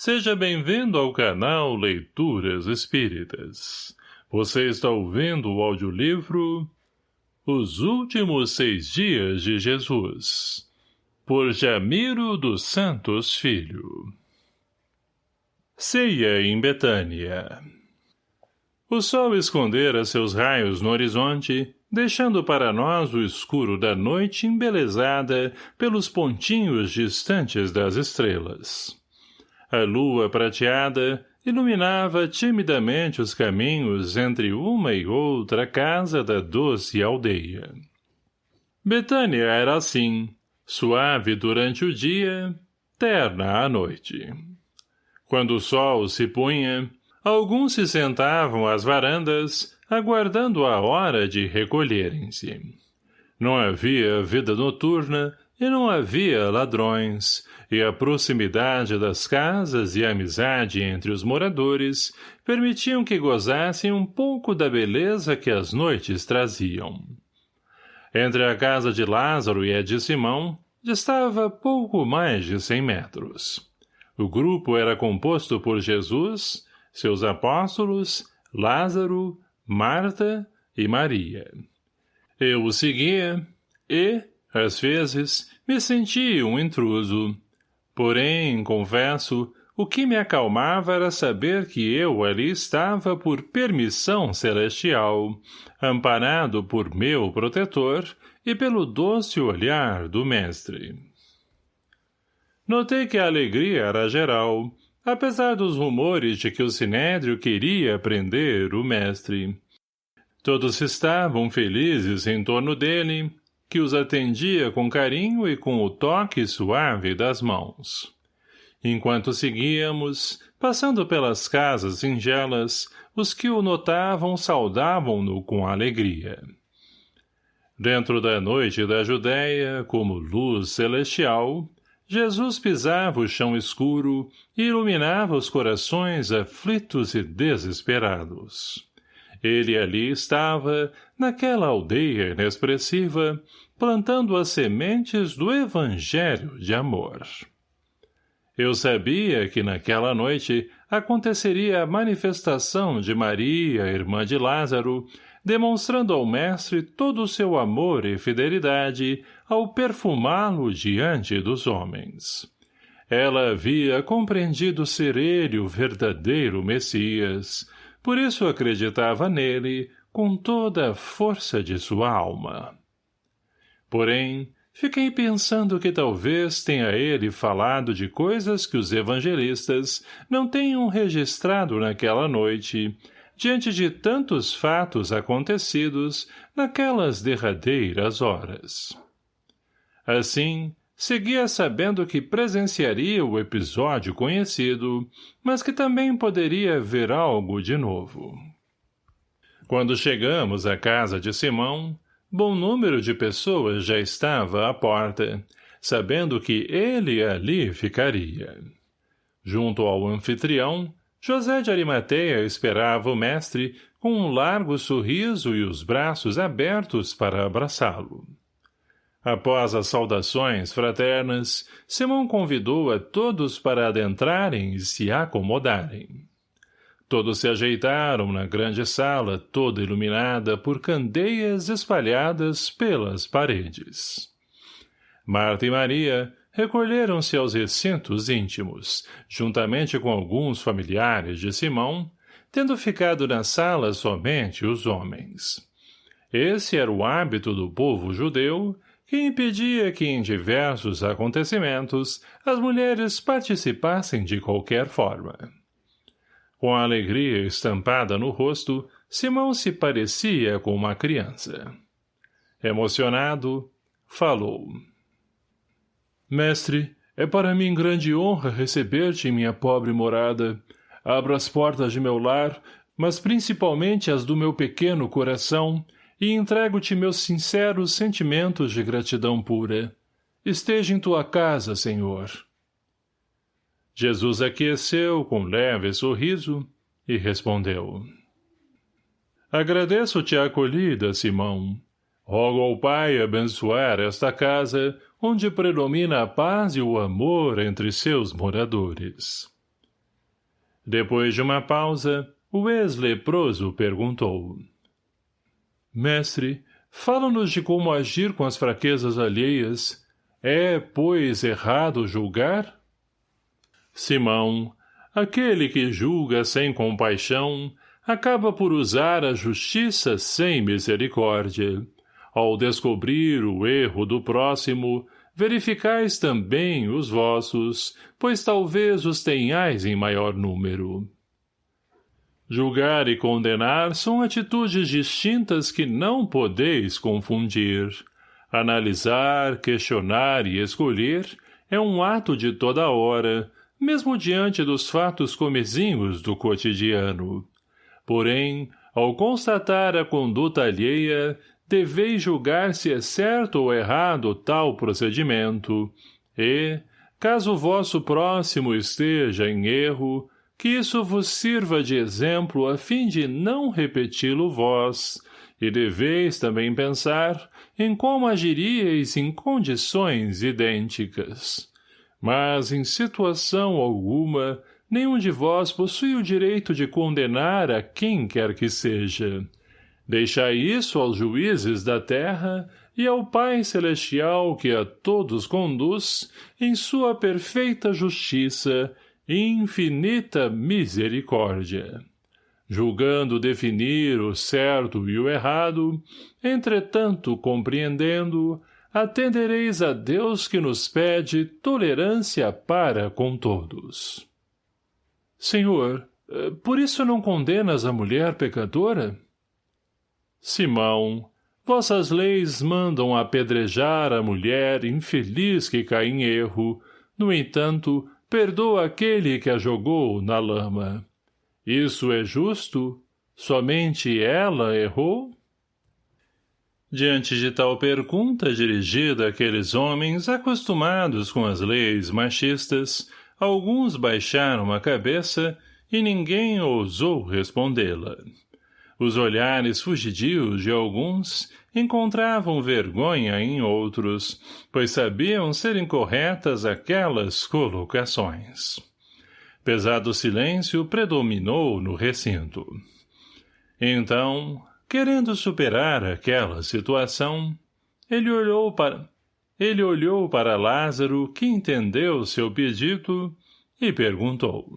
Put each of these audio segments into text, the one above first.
Seja bem-vindo ao canal Leituras Espíritas. Você está ouvindo o audiolivro Os Últimos Seis Dias de Jesus, por Jamiro dos Santos Filho. Ceia em Betânia O sol escondera seus raios no horizonte, deixando para nós o escuro da noite embelezada pelos pontinhos distantes das estrelas. A lua prateada iluminava timidamente os caminhos entre uma e outra casa da doce aldeia. Betânia era assim, suave durante o dia, terna à noite. Quando o sol se punha, alguns se sentavam às varandas, aguardando a hora de recolherem-se. Não havia vida noturna e não havia ladrões, e a proximidade das casas e a amizade entre os moradores permitiam que gozassem um pouco da beleza que as noites traziam. Entre a casa de Lázaro e a de Simão, distava pouco mais de cem metros. O grupo era composto por Jesus, seus apóstolos, Lázaro, Marta e Maria. Eu o seguia e, às vezes, me sentia um intruso, Porém, confesso, o que me acalmava era saber que eu ali estava por permissão celestial, amparado por meu protetor e pelo doce olhar do mestre. Notei que a alegria era geral, apesar dos rumores de que o sinédrio queria prender o mestre. Todos estavam felizes em torno dele, que os atendia com carinho e com o toque suave das mãos. Enquanto seguíamos, passando pelas casas singelas, os que o notavam saudavam-no com alegria. Dentro da noite da Judéia, como luz celestial, Jesus pisava o chão escuro e iluminava os corações aflitos e desesperados. Ele ali estava, naquela aldeia inexpressiva, plantando as sementes do evangelho de amor. Eu sabia que naquela noite aconteceria a manifestação de Maria, irmã de Lázaro, demonstrando ao mestre todo o seu amor e fidelidade ao perfumá-lo diante dos homens. Ela havia compreendido ser ele o verdadeiro Messias, por isso acreditava nele com toda a força de sua alma. Porém, fiquei pensando que talvez tenha ele falado de coisas que os evangelistas não tenham registrado naquela noite, diante de tantos fatos acontecidos naquelas derradeiras horas. Assim, seguia sabendo que presenciaria o episódio conhecido, mas que também poderia ver algo de novo. Quando chegamos à casa de Simão, bom número de pessoas já estava à porta, sabendo que ele ali ficaria. Junto ao anfitrião, José de Arimateia esperava o mestre com um largo sorriso e os braços abertos para abraçá-lo. Após as saudações fraternas, Simão convidou a todos para adentrarem e se acomodarem. Todos se ajeitaram na grande sala, toda iluminada por candeias espalhadas pelas paredes. Marta e Maria recolheram-se aos recintos íntimos, juntamente com alguns familiares de Simão, tendo ficado na sala somente os homens. Esse era o hábito do povo judeu que impedia que em diversos acontecimentos as mulheres participassem de qualquer forma. Com a alegria estampada no rosto, Simão se parecia com uma criança. Emocionado, falou. Mestre, é para mim grande honra receber-te em minha pobre morada. Abro as portas de meu lar, mas principalmente as do meu pequeno coração, e entrego-te meus sinceros sentimentos de gratidão pura. Esteja em tua casa, Senhor. Jesus aqueceu com leve sorriso e respondeu. Agradeço-te a acolhida, Simão. Rogo ao Pai abençoar esta casa, onde predomina a paz e o amor entre seus moradores. Depois de uma pausa, o ex-leproso perguntou. Mestre, fala-nos de como agir com as fraquezas alheias. É, pois, errado julgar? Simão, aquele que julga sem compaixão, acaba por usar a justiça sem misericórdia. Ao descobrir o erro do próximo, verificais também os vossos, pois talvez os tenhais em maior número. Julgar e condenar são atitudes distintas que não podeis confundir. Analisar, questionar e escolher é um ato de toda hora, mesmo diante dos fatos comezinhos do cotidiano. Porém, ao constatar a conduta alheia, deveis julgar se é certo ou errado tal procedimento, e, caso vosso próximo esteja em erro, que isso vos sirva de exemplo a fim de não repeti-lo vós, e deveis também pensar em como agiríeis em condições idênticas. Mas, em situação alguma, nenhum de vós possui o direito de condenar a quem quer que seja. Deixai isso aos juízes da terra e ao Pai Celestial que a todos conduz em sua perfeita justiça e infinita misericórdia. Julgando definir o certo e o errado, entretanto compreendendo, atendereis a Deus que nos pede tolerância para com todos. Senhor, eh, por isso não condenas a mulher pecadora? Simão, vossas leis mandam apedrejar a mulher infeliz que cai em erro, no entanto, perdoa aquele que a jogou na lama. Isso é justo? Somente ela errou? Diante de tal pergunta dirigida àqueles homens acostumados com as leis machistas, alguns baixaram a cabeça e ninguém ousou respondê-la. Os olhares fugidios de alguns encontravam vergonha em outros, pois sabiam ser incorretas aquelas colocações. Pesado silêncio predominou no recinto. Então, querendo superar aquela situação, ele olhou para... Ele olhou para Lázaro, que entendeu seu pedido, e perguntou.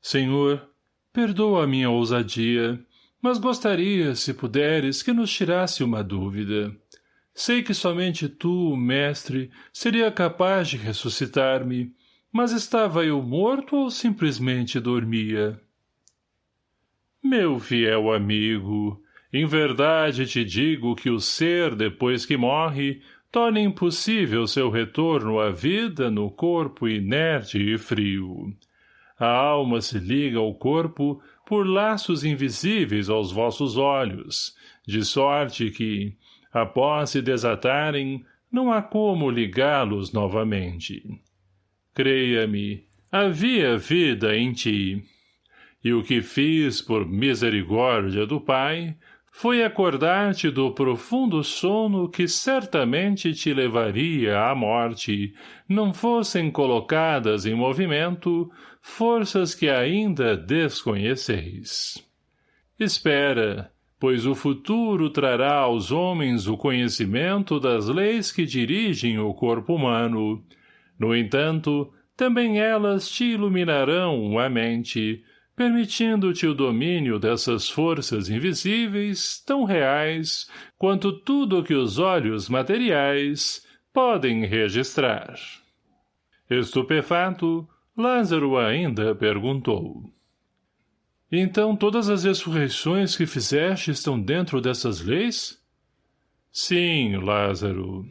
Senhor, perdoa a minha ousadia, mas gostaria, se puderes, que nos tirasse uma dúvida. Sei que somente tu, mestre, seria capaz de ressuscitar-me, mas estava eu morto ou simplesmente dormia? Meu fiel amigo, em verdade te digo que o ser, depois que morre, torna impossível seu retorno à vida no corpo inerte e frio. A alma se liga ao corpo por laços invisíveis aos vossos olhos, de sorte que, após se desatarem, não há como ligá-los novamente. Creia-me, havia vida em ti. E o que fiz por misericórdia do Pai foi acordar-te do profundo sono que certamente te levaria à morte, não fossem colocadas em movimento forças que ainda desconheceis. Espera, pois o futuro trará aos homens o conhecimento das leis que dirigem o corpo humano. No entanto, também elas te iluminarão a mente, permitindo-te o domínio dessas forças invisíveis, tão reais, quanto tudo que os olhos materiais podem registrar. Estupefato, Lázaro ainda perguntou. Então todas as ressurreições que fizeste estão dentro dessas leis? Sim, Lázaro.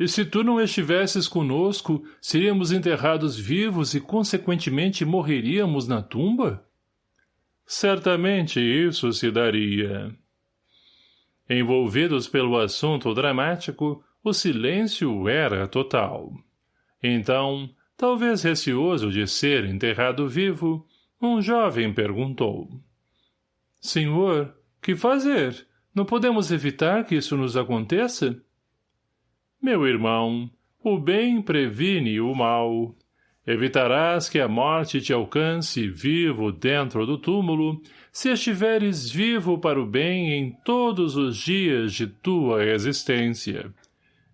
E se tu não estivesses conosco, seríamos enterrados vivos e, consequentemente, morreríamos na tumba? Certamente isso se daria. Envolvidos pelo assunto dramático, o silêncio era total. Então, talvez receoso de ser enterrado vivo, um jovem perguntou. Senhor, que fazer? Não podemos evitar que isso nos aconteça? Meu irmão, o bem previne o mal. Evitarás que a morte te alcance vivo dentro do túmulo, se estiveres vivo para o bem em todos os dias de tua existência.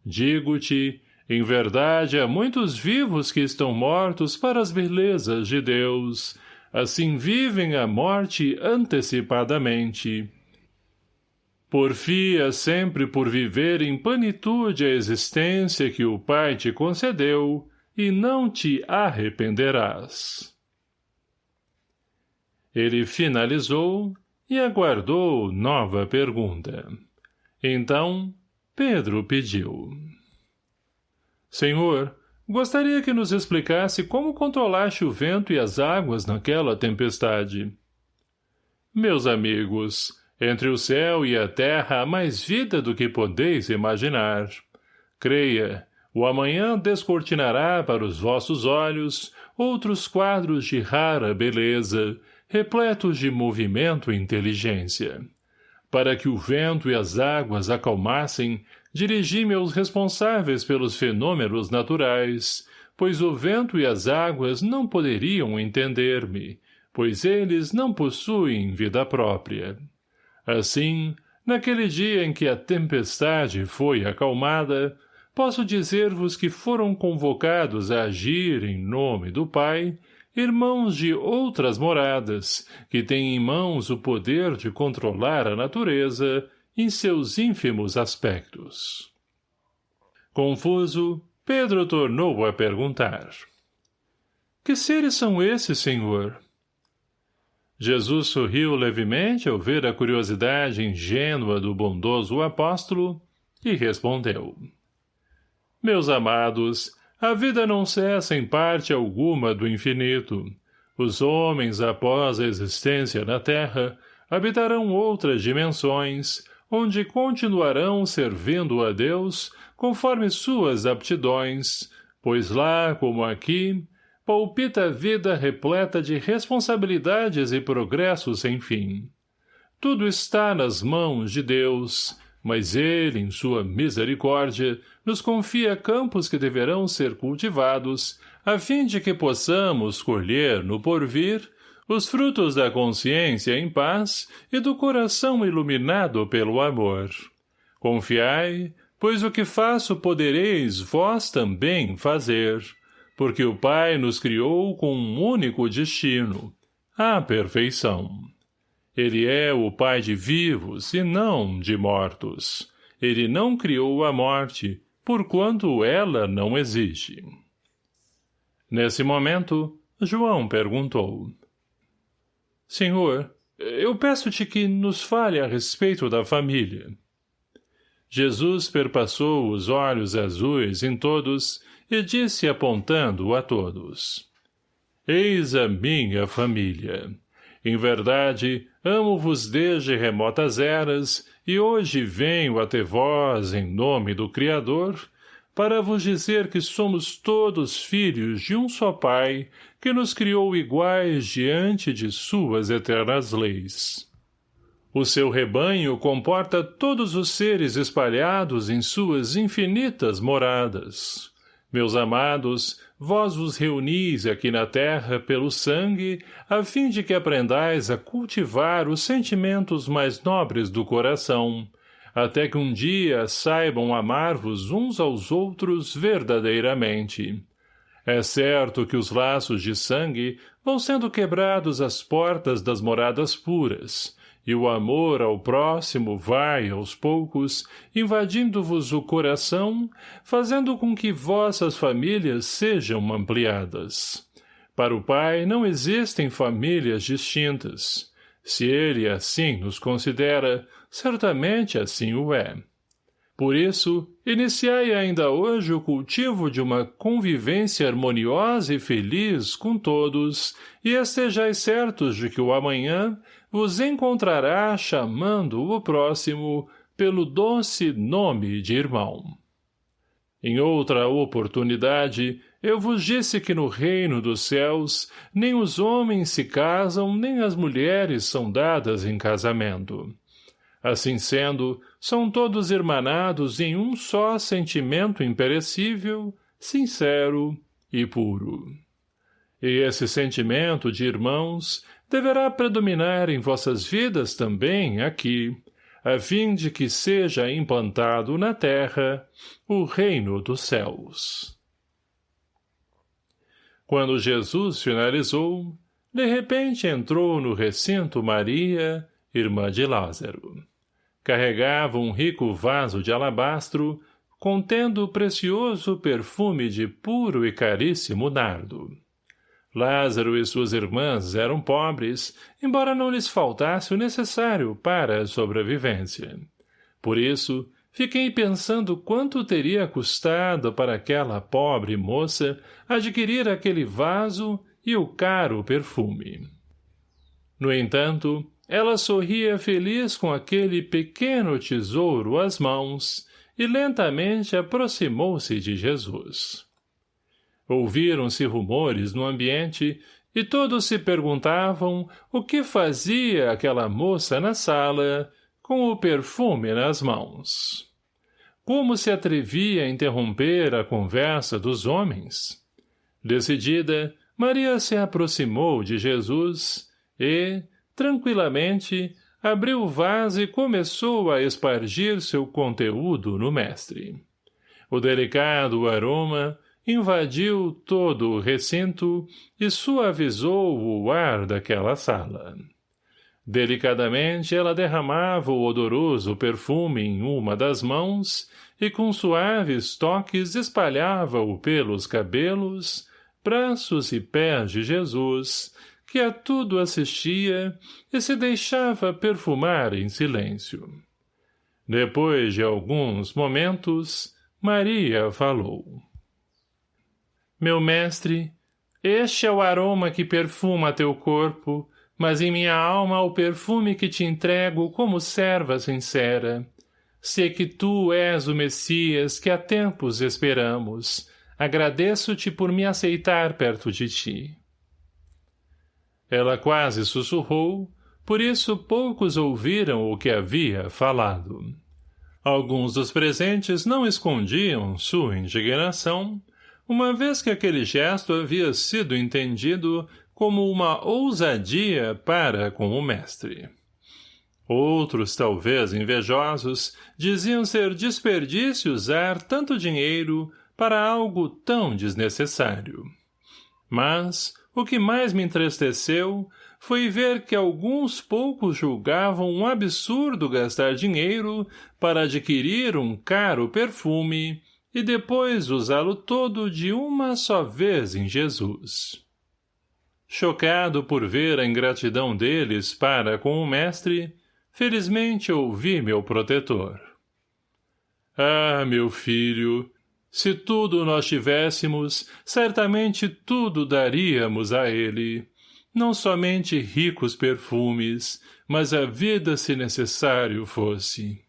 Digo-te, em verdade há muitos vivos que estão mortos para as belezas de Deus, assim vivem a morte antecipadamente. Porfia sempre por viver em plenitude a existência que o Pai te concedeu, e não te arrependerás. Ele finalizou e aguardou nova pergunta. Então, Pedro pediu. Senhor, gostaria que nos explicasse como controlaste o vento e as águas naquela tempestade. Meus amigos, entre o céu e a terra há mais vida do que podeis imaginar. Creia, o amanhã descortinará para os vossos olhos outros quadros de rara beleza, repletos de movimento e inteligência. Para que o vento e as águas acalmassem, dirigi-me aos responsáveis pelos fenômenos naturais, pois o vento e as águas não poderiam entender-me, pois eles não possuem vida própria. Assim, naquele dia em que a tempestade foi acalmada, posso dizer-vos que foram convocados a agir em nome do Pai, irmãos de outras moradas, que têm em mãos o poder de controlar a natureza em seus ínfimos aspectos. Confuso, Pedro tornou a perguntar. Que seres são esses, senhor? Jesus sorriu levemente ao ver a curiosidade ingênua do bondoso apóstolo e respondeu. Meus amados, a vida não cessa em parte alguma do infinito. Os homens, após a existência na Terra, habitarão outras dimensões, onde continuarão servindo a Deus conforme suas aptidões, pois lá, como aqui, palpita a vida repleta de responsabilidades e progressos sem fim. Tudo está nas mãos de Deus, mas ele, em sua misericórdia, nos confia campos que deverão ser cultivados, a fim de que possamos colher, no porvir, os frutos da consciência em paz e do coração iluminado pelo amor. Confiai, pois o que faço podereis vós também fazer, porque o Pai nos criou com um único destino, a perfeição. Ele é o pai de vivos e não de mortos. Ele não criou a morte, porquanto ela não existe. Nesse momento, João perguntou. Senhor, eu peço-te que nos fale a respeito da família. Jesus perpassou os olhos azuis em todos e disse apontando a todos. Eis a minha família. Em verdade, amo-vos desde remotas eras, e hoje venho até vós em nome do Criador, para vos dizer que somos todos filhos de um só Pai, que nos criou iguais diante de suas eternas leis. O seu rebanho comporta todos os seres espalhados em suas infinitas moradas. Meus amados, vós vos reunis aqui na terra pelo sangue, a fim de que aprendais a cultivar os sentimentos mais nobres do coração, até que um dia saibam amar-vos uns aos outros verdadeiramente. É certo que os laços de sangue vão sendo quebrados às portas das moradas puras, e o amor ao próximo vai, aos poucos, invadindo-vos o coração, fazendo com que vossas famílias sejam ampliadas. Para o Pai não existem famílias distintas. Se ele assim nos considera, certamente assim o é. Por isso, iniciai ainda hoje o cultivo de uma convivência harmoniosa e feliz com todos, e estejais certos de que o amanhã vos encontrará chamando o próximo pelo doce nome de irmão. Em outra oportunidade, eu vos disse que no reino dos céus nem os homens se casam nem as mulheres são dadas em casamento. Assim sendo, são todos irmanados em um só sentimento imperecível, sincero e puro. E esse sentimento de irmãos deverá predominar em vossas vidas também aqui, a fim de que seja implantado na terra o reino dos céus. Quando Jesus finalizou, de repente entrou no recinto Maria, irmã de Lázaro. Carregava um rico vaso de alabastro, contendo precioso perfume de puro e caríssimo nardo. Lázaro e suas irmãs eram pobres, embora não lhes faltasse o necessário para a sobrevivência. Por isso, fiquei pensando quanto teria custado para aquela pobre moça adquirir aquele vaso e o caro perfume. No entanto, ela sorria feliz com aquele pequeno tesouro às mãos e lentamente aproximou-se de Jesus. Ouviram-se rumores no ambiente e todos se perguntavam o que fazia aquela moça na sala com o perfume nas mãos. Como se atrevia a interromper a conversa dos homens? Decidida, Maria se aproximou de Jesus e, tranquilamente, abriu o vaso e começou a espargir seu conteúdo no mestre. O delicado aroma invadiu todo o recinto e suavizou o ar daquela sala. Delicadamente ela derramava o odoroso perfume em uma das mãos e com suaves toques espalhava-o pelos cabelos, braços e pés de Jesus, que a tudo assistia e se deixava perfumar em silêncio. Depois de alguns momentos, Maria falou. Meu mestre, este é o aroma que perfuma teu corpo, mas em minha alma o perfume que te entrego como serva sincera. Sei que tu és o Messias que há tempos esperamos. Agradeço-te por me aceitar perto de ti. Ela quase sussurrou, por isso poucos ouviram o que havia falado. Alguns dos presentes não escondiam sua indignação, uma vez que aquele gesto havia sido entendido como uma ousadia para com o mestre. Outros, talvez invejosos, diziam ser desperdício usar tanto dinheiro para algo tão desnecessário. Mas, o que mais me entristeceu foi ver que alguns poucos julgavam um absurdo gastar dinheiro para adquirir um caro perfume e depois usá-lo todo de uma só vez em Jesus. Chocado por ver a ingratidão deles para com o mestre, felizmente ouvi meu protetor. Ah, meu filho, se tudo nós tivéssemos, certamente tudo daríamos a ele. Não somente ricos perfumes, mas a vida se necessário fosse.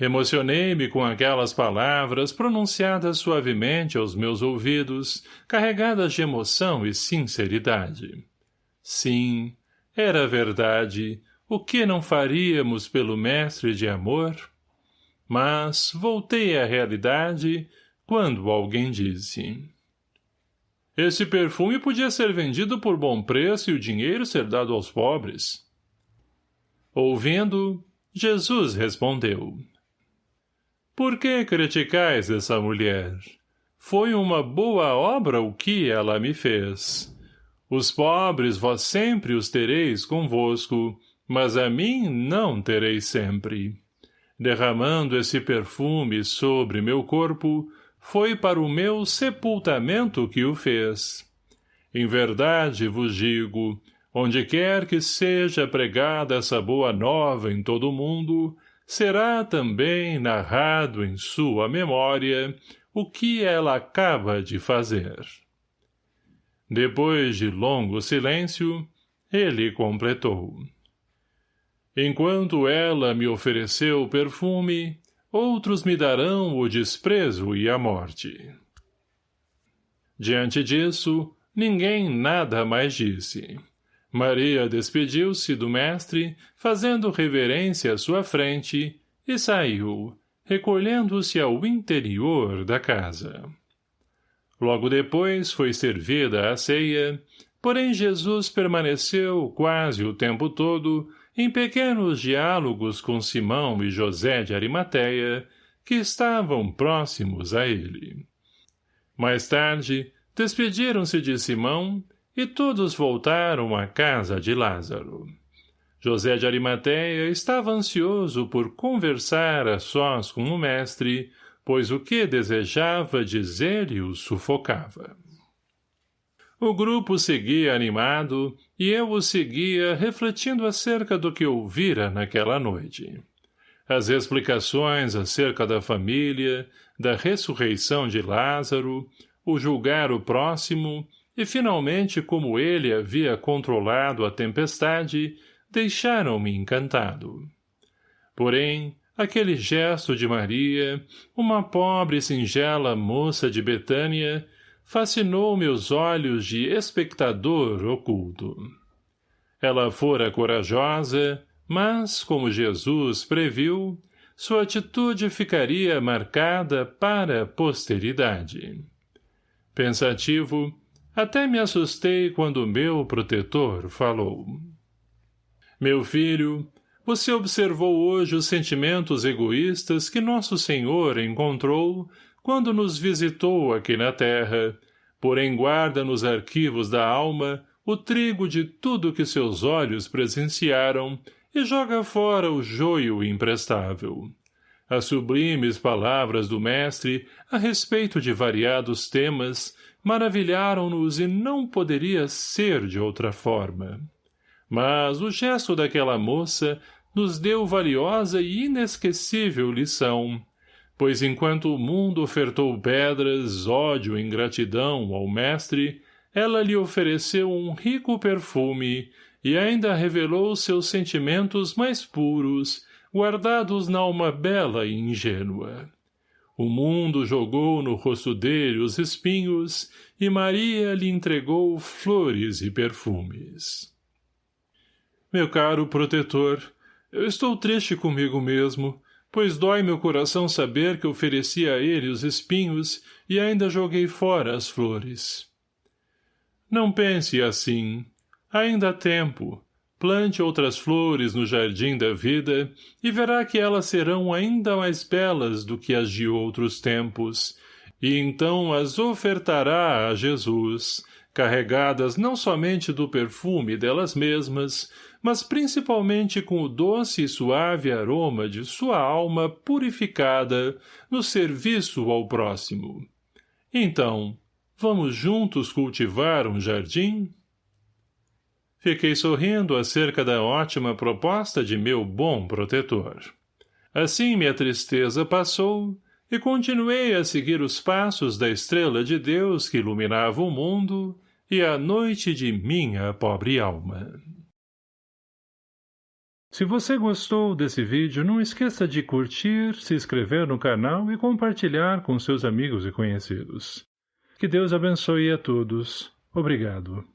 Emocionei-me com aquelas palavras pronunciadas suavemente aos meus ouvidos, carregadas de emoção e sinceridade. Sim, era verdade, o que não faríamos pelo mestre de amor? Mas voltei à realidade quando alguém disse... Esse perfume podia ser vendido por bom preço e o dinheiro ser dado aos pobres. Ouvindo, Jesus respondeu... Por que criticais essa mulher? Foi uma boa obra o que ela me fez. Os pobres vós sempre os tereis convosco, mas a mim não tereis sempre. Derramando esse perfume sobre meu corpo, foi para o meu sepultamento que o fez. Em verdade vos digo, onde quer que seja pregada essa boa nova em todo o mundo, será também narrado em sua memória o que ela acaba de fazer. Depois de longo silêncio, ele completou. Enquanto ela me ofereceu perfume, outros me darão o desprezo e a morte. Diante disso, ninguém nada mais disse. Maria despediu-se do mestre, fazendo reverência à sua frente, e saiu, recolhendo-se ao interior da casa. Logo depois foi servida a ceia, porém Jesus permaneceu quase o tempo todo em pequenos diálogos com Simão e José de Arimateia, que estavam próximos a ele. Mais tarde, despediram-se de Simão e todos voltaram à casa de Lázaro. José de Arimateia estava ansioso por conversar a sós com o mestre, pois o que desejava dizer-lhe o sufocava. O grupo seguia animado, e eu o seguia refletindo acerca do que ouvira naquela noite. As explicações acerca da família, da ressurreição de Lázaro, o julgar o próximo, e finalmente como ele havia controlado a tempestade, deixaram-me encantado. Porém, aquele gesto de Maria, uma pobre e singela moça de Betânia, fascinou meus olhos de espectador oculto. Ela fora corajosa, mas, como Jesus previu, sua atitude ficaria marcada para a posteridade. Pensativo, até me assustei quando meu protetor falou. Meu filho, você observou hoje os sentimentos egoístas que nosso Senhor encontrou quando nos visitou aqui na terra, porém guarda nos arquivos da alma o trigo de tudo que seus olhos presenciaram e joga fora o joio imprestável. As sublimes palavras do mestre a respeito de variados temas maravilharam-nos e não poderia ser de outra forma. Mas o gesto daquela moça nos deu valiosa e inesquecível lição, pois enquanto o mundo ofertou pedras, ódio e ingratidão ao mestre, ela lhe ofereceu um rico perfume e ainda revelou seus sentimentos mais puros, guardados na alma bela e ingênua. O mundo jogou no rosto dele os espinhos e Maria lhe entregou flores e perfumes. Meu caro protetor, eu estou triste comigo mesmo, pois dói meu coração saber que ofereci a ele os espinhos e ainda joguei fora as flores. Não pense assim. Ainda há tempo. Plante outras flores no jardim da vida e verá que elas serão ainda mais belas do que as de outros tempos, e então as ofertará a Jesus, carregadas não somente do perfume delas mesmas, mas principalmente com o doce e suave aroma de sua alma purificada no serviço ao próximo. Então, vamos juntos cultivar um jardim? Fiquei sorrindo acerca da ótima proposta de meu bom protetor. Assim minha tristeza passou e continuei a seguir os passos da estrela de Deus que iluminava o mundo e a noite de minha pobre alma. Se você gostou desse vídeo, não esqueça de curtir, se inscrever no canal e compartilhar com seus amigos e conhecidos. Que Deus abençoe a todos. Obrigado.